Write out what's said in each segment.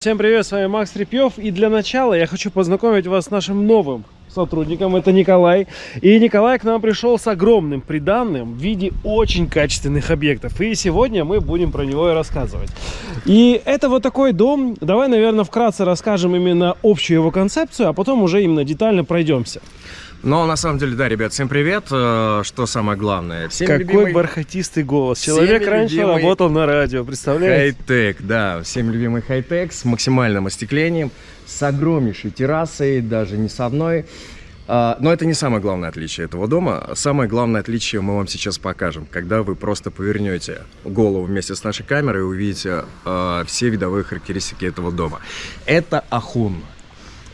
Всем привет, с вами Макс Репьев. И для начала я хочу познакомить вас с нашим новым сотрудником. Это Николай. И Николай к нам пришел с огромным приданным в виде очень качественных объектов. И сегодня мы будем про него и рассказывать. И это вот такой дом. Давай, наверное, вкратце расскажем именно общую его концепцию, а потом уже именно детально пройдемся. Но на самом деле, да, ребят, всем привет. Э, Что самое главное? Всем Какой любимый бархатистый голос. Человек Всеми раньше любимый работал на радио, представляете? хай-тек, да, всем любимый хай-тек с максимальным остеклением, с огромнейшей террасой, даже не с одной. А, Но это не самое главное отличие этого дома. Самое главное отличие мы вам сейчас покажем, когда вы просто повернете голову вместе с нашей камерой и увидите а, все видовые характеристики этого дома. Это Ахун.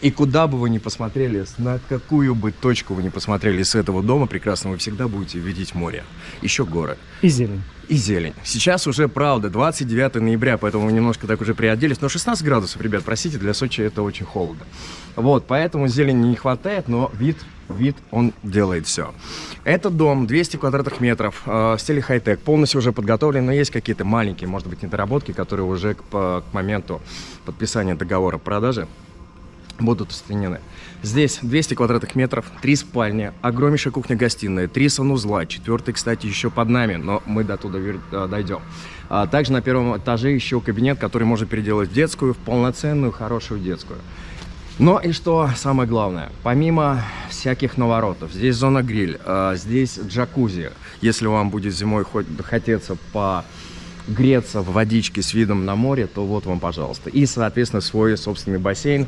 И куда бы вы ни посмотрели, на какую бы точку вы ни посмотрели с этого дома прекрасно, вы всегда будете видеть море, еще горы И зелень. и зелень. Сейчас уже, правда, 29 ноября, поэтому мы немножко так уже приоделись. Но 16 градусов, ребят, простите, для Сочи это очень холодно. Вот, поэтому зелени не хватает, но вид, вид он делает все. Этот дом 200 квадратных метров, э, в стиле хай-тек, полностью уже подготовлен, но есть какие-то маленькие, может быть, недоработки, которые уже к, по- к моменту подписания договора продажи будут устранены. Здесь 200 квадратных метров, три спальни, огромнейшая кухня-гостиная, три санузла, четвертый, кстати, еще под нами, но мы до туда э, дойдем. А также на первом этаже еще кабинет, который можно переделать в детскую, в полноценную, хорошую детскую. Но и что самое главное, помимо всяких наворотов, здесь зона гриль, э, здесь джакузи, если вам будет зимой хоть хотеться по греться в водичке с видом на море, то вот вам, пожалуйста. И, соответственно, свой собственный бассейн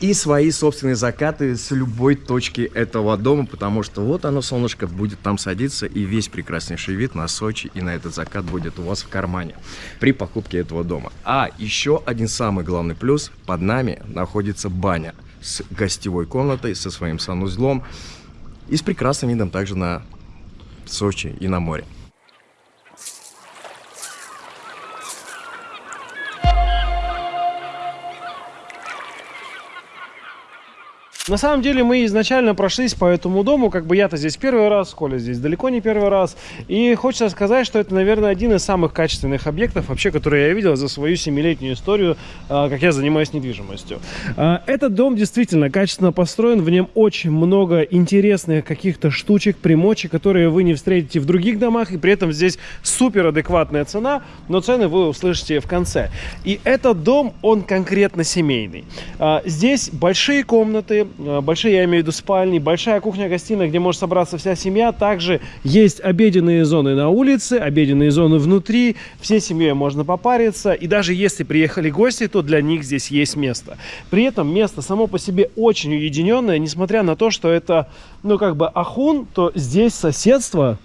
и свои собственные закаты с любой точки этого дома, потому что вот оно, солнышко, будет там садиться, и весь прекраснейший вид на Сочи и на этот закат будет у вас в кармане при покупке этого дома. А еще один самый главный плюс, под нами находится баня с гостевой комнатой, со своим санузлом и с прекрасным видом также на Сочи и на море. На самом деле мы изначально прошлись по этому дому, как бы я-то здесь первый раз, Коля здесь далеко не первый раз. И хочется сказать, что это, наверное, один из самых качественных объектов вообще, которые я видел за свою семилетнюю историю, а, как я занимаюсь недвижимостью. А, Этот дом действительно качественно построен, в нем очень много интересных каких-то штучек, примочек, которые вы не встретите в других домах, и при этом здесь супер адекватная цена, но цены вы услышите в конце. И этот дом, он конкретно семейный. А, Здесь большие комнаты, большие, я имею в виду спальни, большая кухня-гостиная, где может собраться вся семья. Также есть обеденные зоны на улице, обеденные зоны внутри. Всей семьей можно попариться. И даже если приехали гости, то для них здесь есть место. При этом место само по себе очень уединенное, несмотря на то, что это, ну, как бы Ахун, то здесь соседство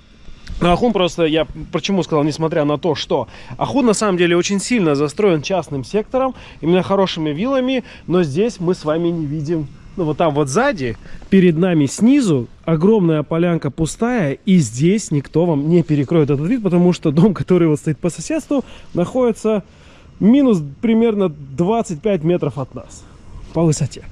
ну, Ахун просто, я почему сказал, несмотря на то, что Ахун на самом деле очень сильно застроен частным сектором, именно хорошими виллами, но здесь мы с вами не видим, ну вот там вот сзади, перед нами снизу огромная полянка пустая, и здесь никто вам не перекроет этот вид, потому что дом, который вот стоит по соседству, находится минус примерно 25 метров от нас по высоте.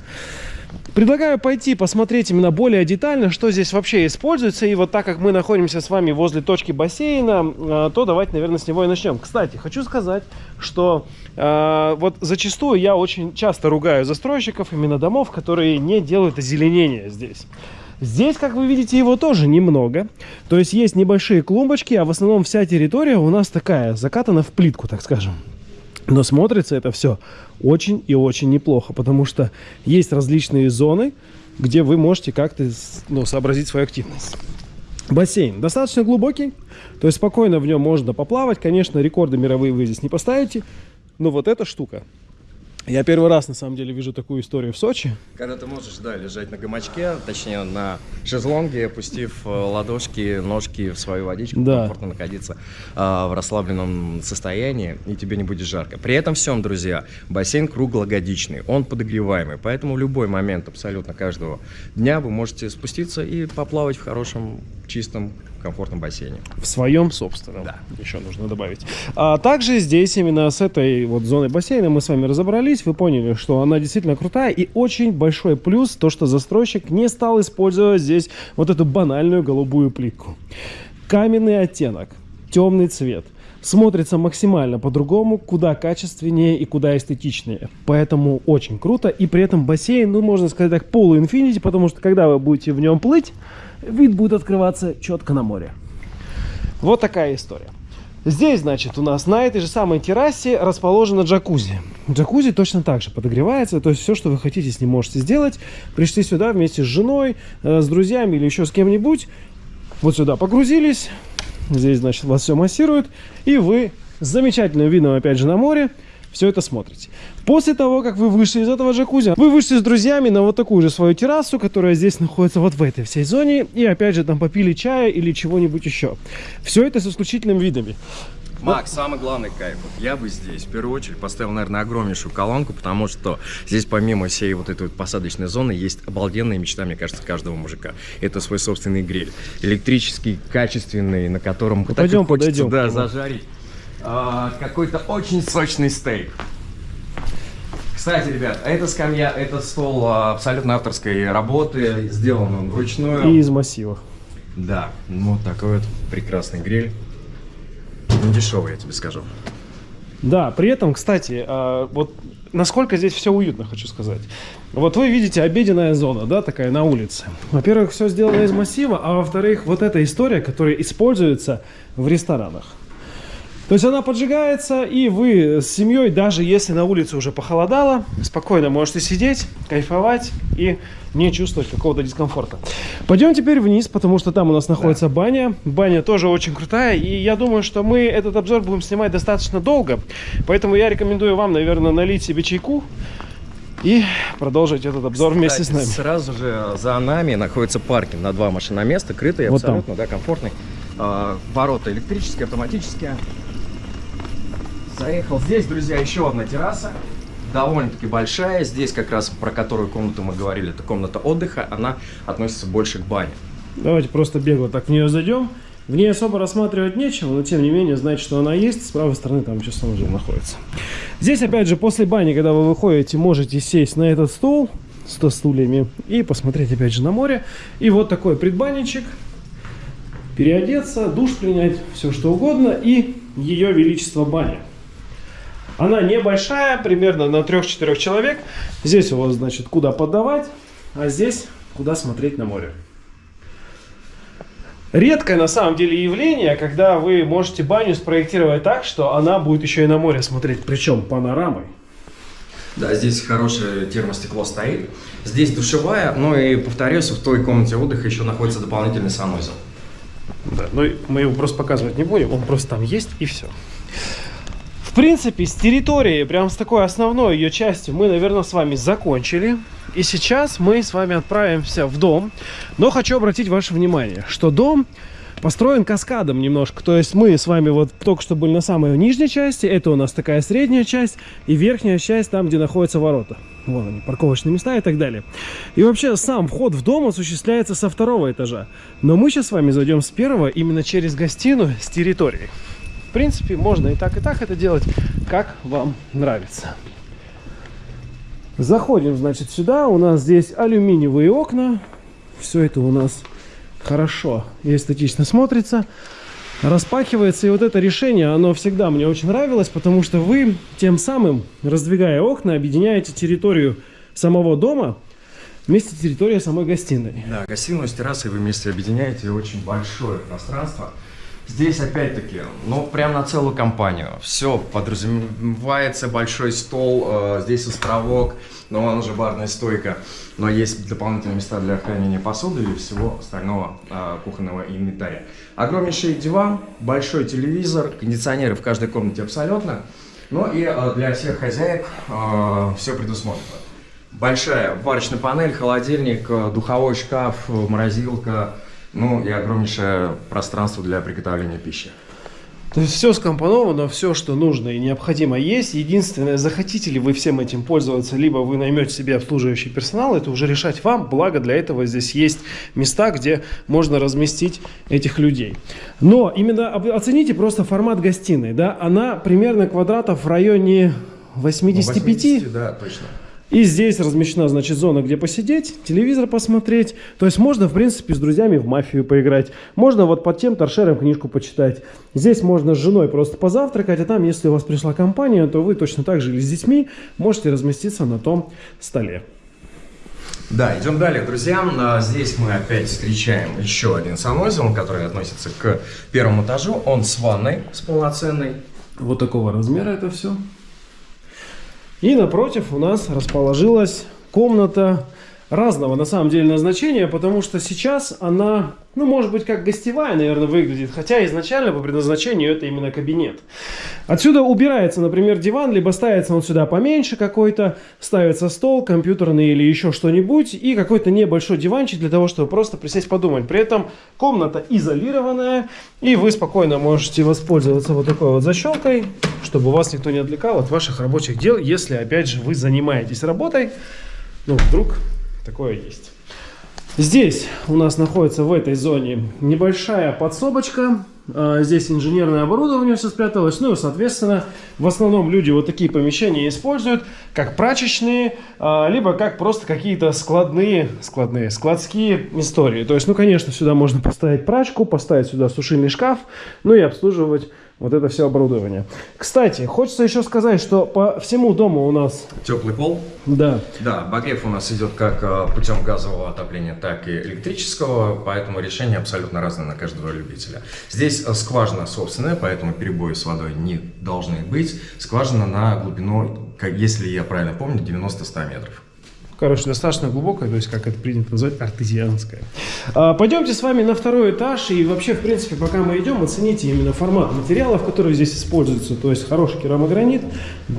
Предлагаю пойти посмотреть именно более детально, что здесь вообще используется. И вот так как мы находимся с вами возле точки бассейна, э, то давайте, наверное, с него и начнем. Кстати, хочу сказать, что вот зачастую я очень часто ругаю застройщиков именно домов, которые не делают озеленение здесь. Здесь, как вы видите, его тоже немного. То есть есть небольшие клумбочки, а в основном вся территория у нас такая, закатана в плитку, так скажем. Но смотрится это все очень и очень неплохо, потому что есть различные зоны, где вы можете как-то ну, сообразить свою активность. Бассейн достаточно глубокий, то есть спокойно в нем можно поплавать. Конечно, рекорды мировые вы здесь не поставите, но вот эта штука. Я первый раз на самом деле вижу такую историю в Сочи. Когда ты можешь, да, лежать на гамачке, точнее на шезлонге, опустив э, ладошки, ножки в свою водичку, Да. комфортно находиться а, в расслабленном состоянии, и тебе не будет жарко. При этом всем, друзья, бассейн круглогодичный, он подогреваемый, поэтому в любой момент абсолютно каждого дня вы можете спуститься и поплавать в хорошем, чистом, комфортном бассейне. В своем собственном. Да. Еще нужно добавить. А также здесь именно с этой вот зоной бассейна мы с вами разобрались. Вы поняли, что она действительно крутая. И очень большой плюс то, что застройщик не стал использовать здесь вот эту банальную голубую плитку. Каменный оттенок, темный цвет. смотрится максимально по-другому, куда качественнее и куда эстетичнее. Поэтому очень круто. И при этом бассейн, ну, можно сказать так, полуинфинити, потому что когда вы будете в нем плыть, вид будет открываться четко на море. Вот такая история. Здесь, значит, у нас на этой же самой террасе расположена джакузи. Джакузи точно так же подогревается, то есть все, что вы хотите с ним можете сделать. Пришли сюда вместе с женой, э, с друзьями или еще с кем-нибудь. Вот сюда погрузились. Здесь, значит, вас все массируют. И вы с замечательным видом, опять же, на море все это смотрите. После того, как вы вышли из этого джакузи, вы вышли с друзьями на вот такую же свою террасу, которая здесь находится вот в этой всей зоне, и опять же там попили чая или чего-нибудь еще. Все это с исключительными видами. Макс, самый главный кайф. Вот я бы здесь, в первую очередь, поставил, наверное, огромнейшую колонку, потому что здесь, помимо всей вот этой вот посадочной зоны, есть обалденная мечта, мне кажется, каждого мужика. Это свой собственный гриль. Электрический, качественный, на котором Ну, пойдем, хочется, подойдем да, зажарить а, какой-то очень сочный стейк. Кстати, ребят, эта скамья, это стол а, абсолютно авторской работы, сделан он вручную. И из массива. Да, вот такой вот прекрасный гриль. Не дешевый, я тебе скажу. Да, при этом, кстати, а, вот насколько здесь все уютно, хочу сказать. Вот вы видите обеденная зона, да, такая на улице. Во-первых, все сделано из массива, а во-вторых, вот эта история, которая используется в ресторанах. То есть она поджигается, и вы с семьей, даже если на улице уже похолодало, спокойно можете сидеть, кайфовать и не чувствовать какого-то дискомфорта. Пойдем теперь вниз, потому что там у нас находится баня. Баня тоже очень крутая, и я думаю, что мы этот обзор будем снимать достаточно долго. Поэтому я рекомендую вам, наверное, налить себе чайку и продолжить этот обзор вместе с Кстати, нами. Сразу же за нами находится паркинг на два машиноместа, крытый, Вот там. абсолютно, да, комфортный. А, ворота электрические, автоматические. Заехал. Здесь, друзья, еще одна терраса. Довольно-таки большая. Здесь как раз про которую комнату мы говорили, это комната отдыха. Она относится больше к бане. Давайте просто бегло так в нее зайдем. В ней особо рассматривать нечего, но тем не менее знать, что она есть. С правой стороны там еще санузел находится. Здесь, опять же, после бани, когда вы выходите, можете сесть на этот стол с стульями и посмотреть, опять же, на море. И вот такой предбанничек. Переодеться, душ принять, все что угодно. И ее величество баня. Она небольшая, примерно на 3-4 человек. Здесь у вас, значит, куда подавать, а здесь куда смотреть на море. Редкое на самом деле явление, когда вы можете баню спроектировать так, что она будет еще и на море смотреть, причем панорамой. Да, здесь хорошее термостекло стоит. Здесь душевая, ну и повторюсь, в той комнате отдыха еще находится дополнительный санузел. Да, но мы его просто показывать не будем, он просто там есть и все. Принципе, с территории, прям с такой основной ее частью, мы, наверное, с вами закончили. И сейчас мы с вами отправимся в дом. Но хочу обратить ваше внимание, что дом построен каскадом немножко. То есть мы с вами вот только что были на самой нижней части. Это у нас такая средняя часть. И верхняя часть там, где находятся ворота. Вон они, парковочные места и так далее. И вообще сам вход в дом осуществляется со второго этажа. Но мы сейчас с вами зайдем с первого именно через гостиную с территории. В принципе, можно и так, и так это делать, как вам нравится. Заходим, значит, сюда. У нас здесь алюминиевые окна. Все это у нас хорошо и эстетично смотрится. Распахивается. И вот это решение, оно всегда мне очень нравилось, потому что вы тем самым, раздвигая окна, объединяете территорию самого дома вместе с территорией самой гостиной. Да, гостиную с террасой вы вместе объединяете очень большое пространство. Здесь опять-таки, ну прям на целую компанию. Все подразумевается большой стол, э, здесь островок, но он уже барная стойка. Но есть дополнительные места для хранения посуды и всего остального э, кухонного инвентаря. Огромнейший диван, большой телевизор, кондиционеры в каждой комнате абсолютно. Ну и э, для всех хозяек все предусмотрено. Большая варочная панель, холодильник, э, духовой шкаф, э, морозилка, ну и огромнейшее пространство для приготовления пищи. То есть все скомпоновано, все, что нужно и необходимо есть. Единственное, захотите ли вы всем этим пользоваться, либо вы наймете себе обслуживающий персонал, это уже решать вам. Благо для этого здесь есть места, где можно разместить этих людей. Но именно оцените просто формат гостиной. Да? Она примерно квадратов в районе 85. 80, да, точно. И здесь размещена, значит, зона, где посидеть, телевизор посмотреть. То есть можно, в принципе, с друзьями в мафию поиграть. Можно вот под тем торшером книжку почитать. Здесь можно с женой просто позавтракать, а там, если у вас пришла компания, то вы точно так же или с детьми можете разместиться на том столе. Да, идем далее, друзья. А, здесь мы опять встречаем еще один санузел, который относится к первому этажу. Он с ванной, с полноценной. Вот такого размера это все. И напротив у нас расположилась комната разного на самом деле назначения, потому что сейчас она, ну, может быть, как гостевая, наверное, выглядит, хотя изначально по предназначению это именно кабинет. Отсюда убирается, например, диван, либо ставится он сюда поменьше какой-то, ставится стол компьютерный или еще что-нибудь, и какой-то небольшой диванчик для того, чтобы просто присесть подумать. При этом комната изолированная, и вы спокойно можете воспользоваться вот такой вот защелкой, чтобы вас никто не отвлекал от ваших рабочих дел, если, опять же, вы занимаетесь работой, ну, вдруг такое есть. Здесь у нас находится в этой зоне небольшая подсобочка. А, здесь инженерное оборудование все спряталось. Ну и, соответственно, в основном люди вот такие помещения используют как прачечные, а, либо как просто какие-то складные, складные, складские истории. То есть, ну, конечно, сюда можно поставить прачку, поставить сюда сушильный шкаф, ну и обслуживать вот это все оборудование. Кстати, хочется еще сказать, что по всему дому у нас... Теплый пол? Да. Да, обогрев у нас идет как э, путем газового отопления, так и электрического, поэтому решение абсолютно разное на каждого любителя. Здесь э, скважина собственная, поэтому перебои с водой не должны быть. Скважина на глубину, если я правильно помню, 90-100 метров. Короче, достаточно глубокая, то есть, как это принято назвать, артезианская. А, пойдемте с вами на второй этаж. И вообще, в принципе, пока мы идем, оцените именно формат материалов, которые здесь используются. То есть, хороший керамогранит,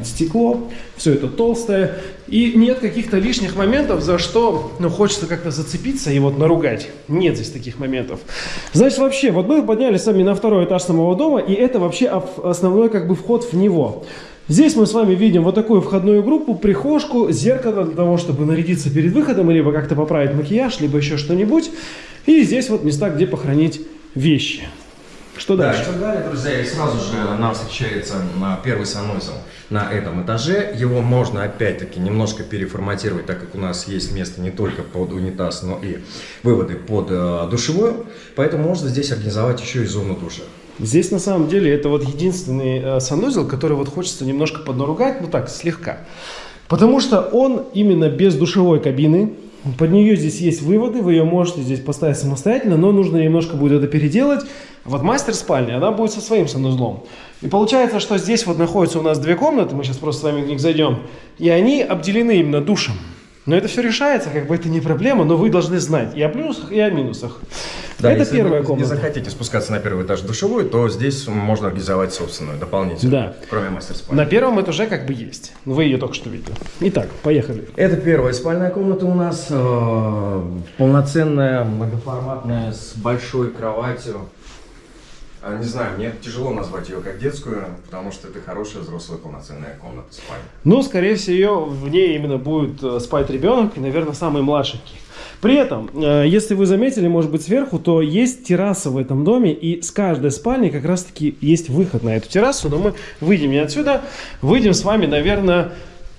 стекло, все это толстое. И нет каких-то лишних моментов, за что ну, хочется как-то зацепиться и вот наругать. Нет здесь таких моментов. Значит, вообще, вот мы поднялись сами на второй этаж самого дома, и это вообще основной как бы вход в него. Здесь мы с вами видим вот такую входную группу, прихожку, зеркало для того, чтобы нарядиться перед выходом, либо как-то поправить макияж, либо еще что-нибудь. И здесь вот места, где похоронить вещи. Что да, дальше? Что далее, друзья, и сразу же нам встречается на первый санузел на этом этаже. Его можно опять-таки немножко переформатировать, так как у нас есть место не только под унитаз, но и выводы под э, душевую. Поэтому можно здесь организовать еще и зону душа. Здесь на самом деле это вот единственный э, санузел, который вот хочется немножко поднаругать, ну так, слегка. Потому что он именно без душевой кабины. Под нее здесь есть выводы, вы ее можете здесь поставить самостоятельно, но нужно немножко будет это переделать. Вот мастер спальня, она будет со своим санузлом. И получается, что здесь вот находятся у нас две комнаты, мы сейчас просто с вами в них зайдем, и они обделены именно душем. Но это все решается, как бы это не проблема, но вы должны знать и о плюсах, и о минусах. Да, это первая вы комната. Если захотите спускаться на первый этаж душевой, то здесь можно организовать собственную, дополнительную, да. кроме мастер спальни. На первом этаже как бы есть. Вы ее только что видели. Итак, поехали. Это первая спальная комната у нас. Э, полноценная, многоформатная, с большой кроватью. А, не знаю, мне тяжело назвать ее как детскую, потому что это хорошая взрослая полноценная комната спальня. Ну, скорее всего, в ней именно будет э, спать ребенок, и, наверное, самый младшенький. При этом, э, если вы заметили, может быть, сверху, то есть терраса в этом доме, и с каждой спальни как раз-таки есть выход на эту террасу, но мы выйдем не отсюда, выйдем с вами, наверное,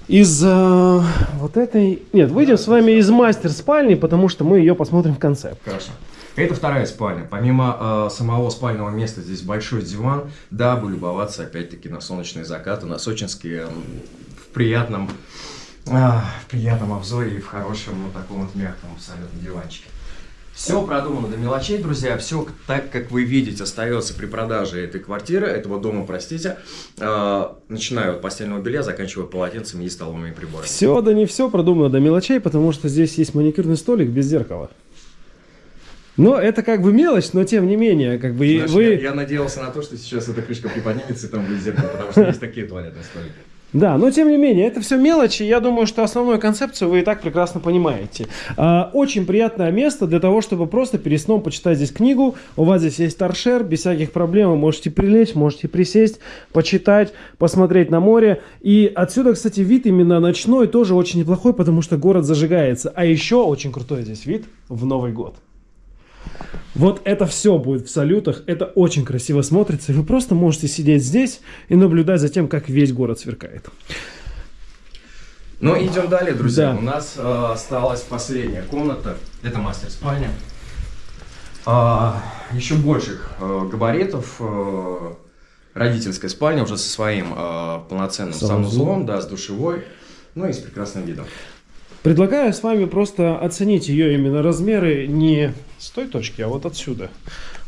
из э, вот этой... Нет, выйдем с вами из мастер-спальни, потому что мы ее посмотрим в конце. Хорошо. Это вторая спальня. Помимо э, самого спального места, здесь большой диван, дабы любоваться опять-таки на солнечные закаты, на Сочинске э, в приятном, э, приятном обзоре и в хорошем, ну, таком вот мягком абсолютно диванчике. Все продумано до мелочей, друзья. Все так, как вы видите, остается при продаже этой квартиры, этого дома, простите. Э, начиная от постельного белья, заканчивая полотенцами и столовыми приборами. Все, да не все продумано до мелочей, потому что здесь есть маникюрный столик без зеркала. Но это как бы мелочь, но тем не менее, как бы Знаешь, вы... Я, я надеялся на то, что сейчас эта крышка приподнимется и там будет зеркало, потому что есть такие туалетные столики. Да, но тем не менее, это все мелочи. Я думаю, что основную концепцию вы и так прекрасно понимаете. А, очень приятное место для того, чтобы просто перед сном почитать здесь книгу. У вас здесь есть торшер, без всяких проблем. Вы можете прилечь, можете присесть, почитать, посмотреть на море. И отсюда, кстати, вид именно ночной тоже очень неплохой, потому что город зажигается. А еще очень крутой здесь вид в Новый год. Вот это все будет в салютах, это очень красиво смотрится, и вы просто можете сидеть здесь и наблюдать за тем, как весь город сверкает. Ну, идем далее, друзья. Да. У нас э, осталась последняя комната. Это мастер-спальня. А, еще больших э, габаритов. э, родительская спальня уже со своим э, полноценным Санузлом. да, с душевой. Ну и с прекрасным видом. Предлагаю с вами просто оценить ее именно размеры не с той точки, а вот отсюда.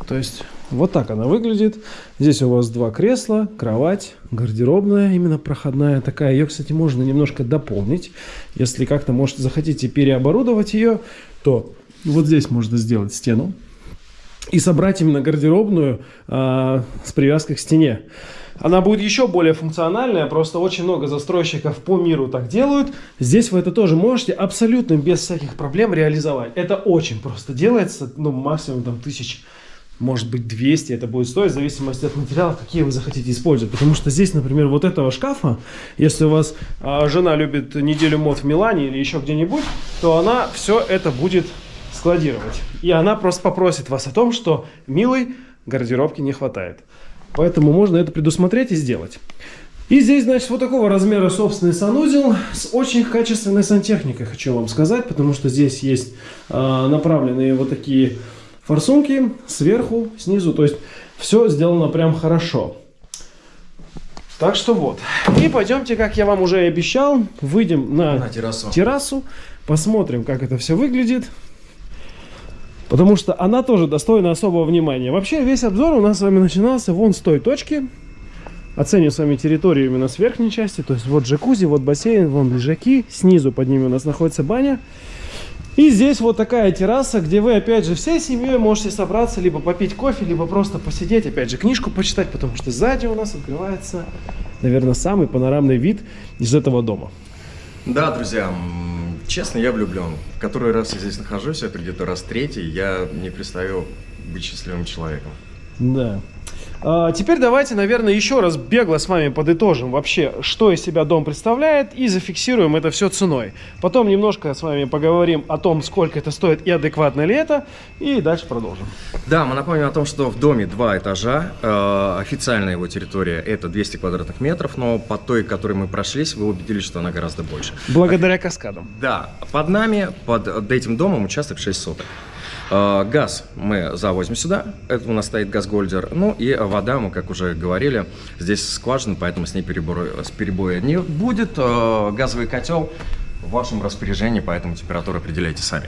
То есть вот так она выглядит. Здесь у вас два кресла, кровать, гардеробная, именно проходная такая. Ее, кстати, можно немножко дополнить. Если как-то, может, захотите переоборудовать ее, то вот здесь можно сделать стену и собрать именно гардеробную а, с привязкой к стене. Она будет еще более функциональная, просто очень много застройщиков по миру так делают. Здесь вы это тоже можете абсолютно без всяких проблем реализовать. Это очень просто делается, ну максимум там тысяч, может быть 200 это будет стоить, в зависимости от материалов, какие вы захотите использовать. Потому что здесь, например, вот этого шкафа, если у вас а, жена любит неделю мод в Милане или еще где-нибудь, то она все это будет складировать. И она просто попросит вас о том, что, милый, гардеробки не хватает. Поэтому можно это предусмотреть и сделать. И здесь, значит, вот такого размера собственный санузел с очень качественной сантехникой, хочу вам сказать, потому что здесь есть а, направленные вот такие форсунки сверху, снизу, то есть все сделано прям хорошо. Так что вот. И пойдемте, как я вам уже и обещал, выйдем на На террасу. террасу, посмотрим, как это все выглядит. Потому что она тоже достойна особого внимания. Вообще весь обзор у нас с вами начинался вон с той точки. Оценим с вами территорию именно с верхней части. То есть вот джакузи, вот бассейн, вон лежаки. Снизу под ними у нас находится баня. И здесь вот такая терраса, где вы опять же всей семьей можете собраться, либо попить кофе, либо просто посидеть, опять же книжку почитать, потому что сзади у нас открывается, наверное, самый панорамный вид из этого дома. Да, друзья, честно, я влюблен. В который раз я здесь нахожусь, это где-то раз третий, я не представил быть счастливым человеком. Да. А, теперь давайте, наверное, еще раз бегло с вами подытожим вообще, что из себя дом представляет, и зафиксируем это все ценой. Потом немножко с вами поговорим о том, сколько это стоит и адекватно ли это, и дальше продолжим. Да, мы напомним о том, что в доме два этажа. Э, официальная его территория это 200 квадратных метров, но по той, которой мы прошлись, вы убедились, что она гораздо больше. Благодаря каскадам. Да, под нами, под этим домом участок 6 соток. Э, Газ мы завозим сюда, это у нас стоит газгольдер. Ну и вода, мы, как уже говорили, здесь скважина, поэтому с ней перебоя, с перебоя не будет. Э, Газовый котел в вашем распоряжении, поэтому температуру определяйте сами.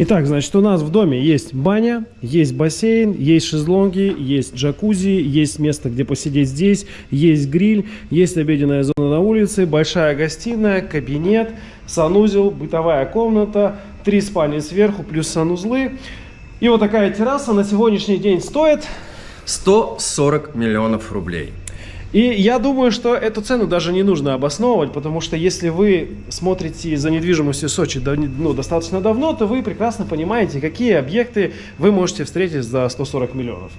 Итак, значит, у нас в доме есть баня, есть бассейн, есть шезлонги, есть джакузи, есть место, где посидеть здесь, есть гриль, есть обеденная зона на улице, большая гостиная, кабинет, санузел, бытовая комната, три спальни сверху плюс санузлы. И вот такая терраса на сегодняшний день стоит 140 миллионов рублей. И я думаю, что эту цену даже не нужно обосновывать, потому что если вы смотрите за недвижимостью Сочи ну, достаточно давно, то вы прекрасно понимаете, какие объекты вы можете встретить за 140 миллионов.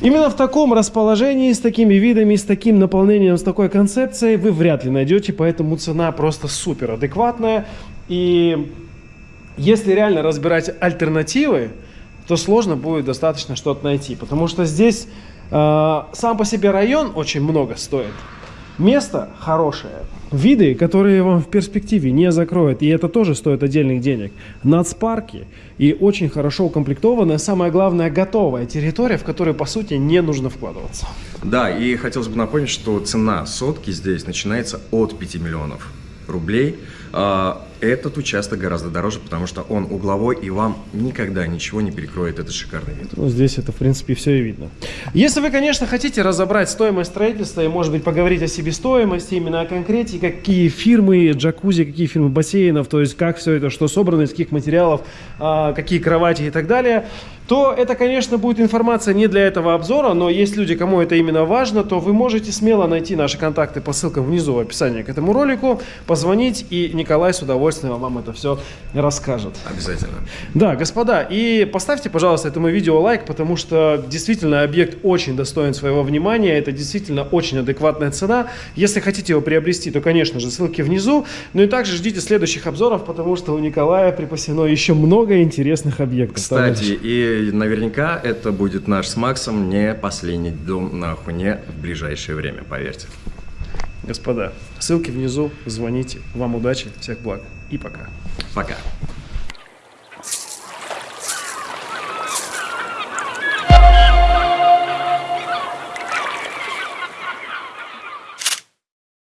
Именно в таком расположении, с такими видами, с таким наполнением, с такой концепцией вы вряд ли найдете, поэтому цена просто супер адекватная. И если реально разбирать альтернативы, то сложно будет достаточно что-то найти. Потому что здесь э, сам по себе район очень много стоит. Место хорошее. Виды, которые вам в перспективе не закроют, и это тоже стоит отдельных денег. Нацпарки и очень хорошо укомплектованная, самое главное, готовая территория, в которую, по сути, не нужно вкладываться. Да, и хотелось бы напомнить, что цена сотки здесь начинается от 5 миллионов рублей. Этот участок гораздо дороже, потому что он угловой, и вам никогда ничего не перекроет этот шикарный вид. Ну, здесь это, в принципе, все и видно. Если вы, конечно, хотите разобрать стоимость строительства и, может быть, поговорить о себестоимости, именно о конкрете, какие фирмы джакузи, какие фирмы бассейнов, то есть как все это, что собрано, из каких материалов, а, какие кровати и так далее, то это, конечно, будет информация не для этого обзора, но есть люди, кому это именно важно, то вы можете смело найти наши контакты по ссылкам внизу в описании к этому ролику, позвонить, и Николай с удовольствием вам это все расскажет. Обязательно. Да, господа, и поставьте, пожалуйста, этому видео лайк, потому что действительно объект очень достоин своего внимания, это действительно очень адекватная цена. Если хотите его приобрести, то, конечно же, ссылки внизу. Ну и также ждите следующих обзоров, потому что у Николая припасено еще много интересных объектов. Кстати, и наверняка это будет наш с Максом не последний дом на Ахуне в ближайшее время, поверьте. Господа, ссылки внизу, звоните. Вам удачи, всех благ и пока. Пока.